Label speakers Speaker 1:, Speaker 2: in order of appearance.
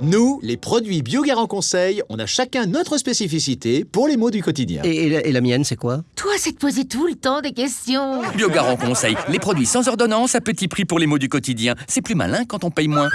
Speaker 1: Nous, les produits Biogarant Conseil, on a chacun notre spécificité pour les mots du quotidien.
Speaker 2: Et, la, et la mienne, c'est quoi?
Speaker 3: Toi, c'est de poser tout le temps des questions.
Speaker 4: Biogarant conseil, les produits sans ordonnance à petit prix pour les mots du quotidien. C'est plus malin quand on paye moins.